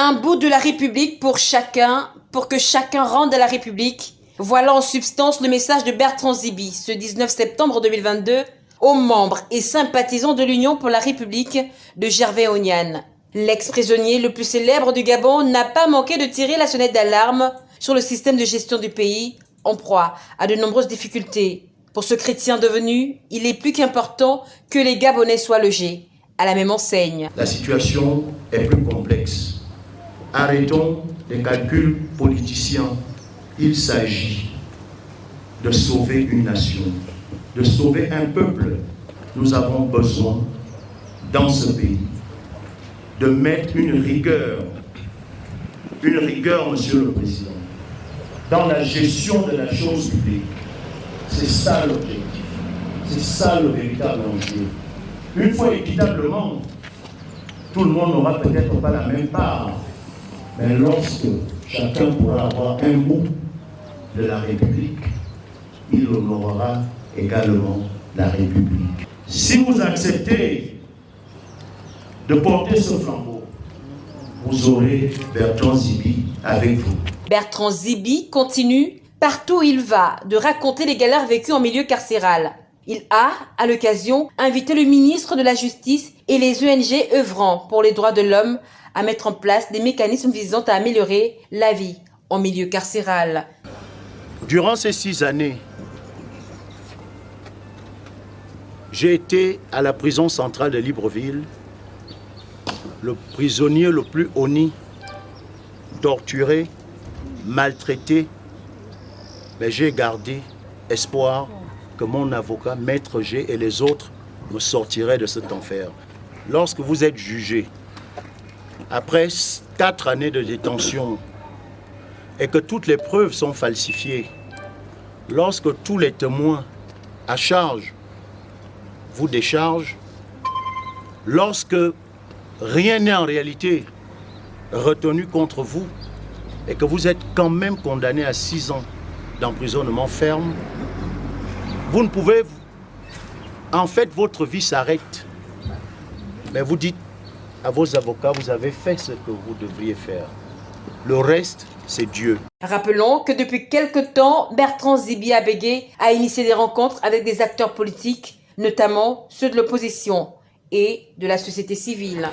Un bout de la République pour chacun, pour que chacun rende la République. Voilà en substance le message de Bertrand Zibi ce 19 septembre 2022 aux membres et sympathisants de l'Union pour la République de Gervais Ognan. L'ex-prisonnier le plus célèbre du Gabon n'a pas manqué de tirer la sonnette d'alarme sur le système de gestion du pays, en proie à de nombreuses difficultés. Pour ce chrétien devenu, il est plus qu'important que les Gabonais soient logés à la même enseigne. La situation est plus complexe. Arrêtons les calculs politiciens. Il s'agit de sauver une nation, de sauver un peuple. Nous avons besoin, dans ce pays, de mettre une rigueur, une rigueur, Monsieur le Président, dans la gestion de la chose publique. C'est ça l'objectif. C'est ça le véritable enjeu. Une fois équitablement, tout le monde n'aura peut-être pas la même part, mais lorsque chacun pourra avoir un bout de la République, il honorera également la République. Si vous acceptez de porter ce flambeau, vous aurez Bertrand Zibi avec vous. Bertrand Zibi continue, partout où il va, de raconter les galères vécues en milieu carcéral. Il a, à l'occasion, invité le ministre de la Justice et les ONG œuvrant pour les droits de l'homme à mettre en place des mécanismes visant à améliorer la vie en milieu carcéral. Durant ces six années, j'ai été à la prison centrale de Libreville, le prisonnier le plus honni, torturé, maltraité, mais j'ai gardé espoir que mon avocat, Maître G et les autres me sortiraient de cet enfer. Lorsque vous êtes jugé, après quatre années de détention, et que toutes les preuves sont falsifiées, lorsque tous les témoins à charge vous déchargent, lorsque rien n'est en réalité retenu contre vous, et que vous êtes quand même condamné à six ans d'emprisonnement ferme, vous ne pouvez... En fait, votre vie s'arrête. Mais vous dites à vos avocats, vous avez fait ce que vous devriez faire. Le reste, c'est Dieu. Rappelons que depuis quelque temps, Bertrand Zibi Abégué a initié des rencontres avec des acteurs politiques, notamment ceux de l'opposition et de la société civile.